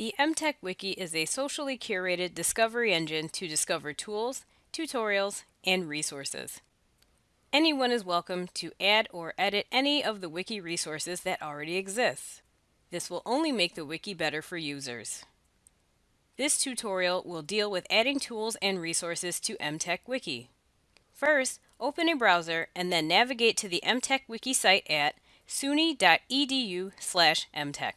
The MTech Wiki is a socially curated discovery engine to discover tools, tutorials, and resources. Anyone is welcome to add or edit any of the wiki resources that already exist. This will only make the wiki better for users. This tutorial will deal with adding tools and resources to MTech Wiki. First, open a browser and then navigate to the MTech Wiki site at suny.edu mtech.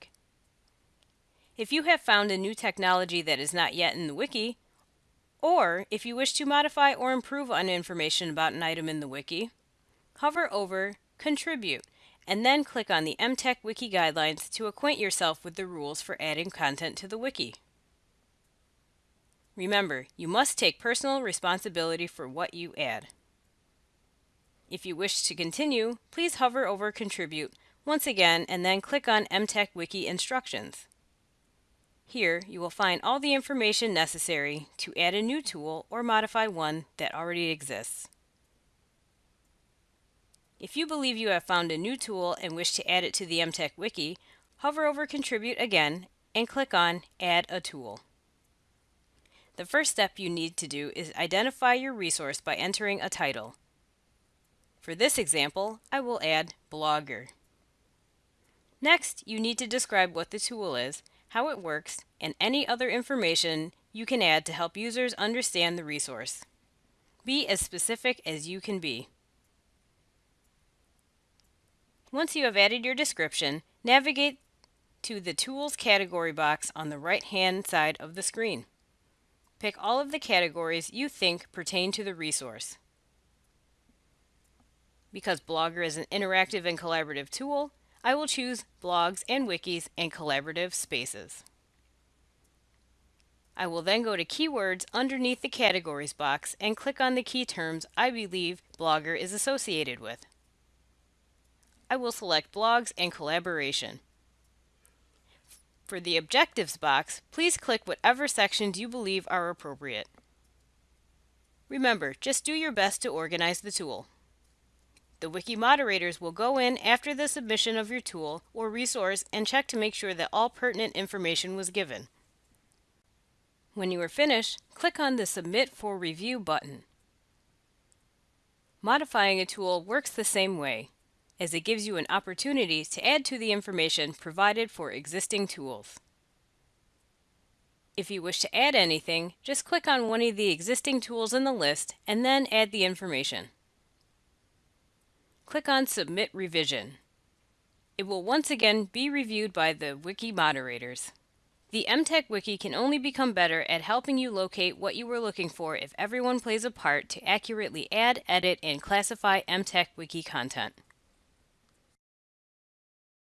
If you have found a new technology that is not yet in the wiki, or if you wish to modify or improve on information about an item in the wiki, hover over Contribute and then click on the MTech Wiki Guidelines to acquaint yourself with the rules for adding content to the wiki. Remember, you must take personal responsibility for what you add. If you wish to continue, please hover over Contribute once again and then click on MTech Wiki Instructions. Here, you will find all the information necessary to add a new tool or modify one that already exists. If you believe you have found a new tool and wish to add it to the MTech Wiki, hover over Contribute again and click on Add a Tool. The first step you need to do is identify your resource by entering a title. For this example, I will add Blogger. Next, you need to describe what the tool is, how it works, and any other information you can add to help users understand the resource. Be as specific as you can be. Once you have added your description, navigate to the Tools category box on the right-hand side of the screen. Pick all of the categories you think pertain to the resource. Because Blogger is an interactive and collaborative tool, I will choose Blogs and Wikis and Collaborative Spaces. I will then go to Keywords underneath the Categories box and click on the key terms I believe Blogger is associated with. I will select Blogs and Collaboration. For the Objectives box, please click whatever sections you believe are appropriate. Remember, just do your best to organize the tool. The wiki moderators will go in after the submission of your tool or resource and check to make sure that all pertinent information was given. When you are finished, click on the Submit for Review button. Modifying a tool works the same way as it gives you an opportunity to add to the information provided for existing tools. If you wish to add anything, just click on one of the existing tools in the list and then add the information. Click on Submit Revision. It will once again be reviewed by the wiki moderators. The MTech Wiki can only become better at helping you locate what you were looking for if everyone plays a part to accurately add, edit, and classify MTech Wiki content.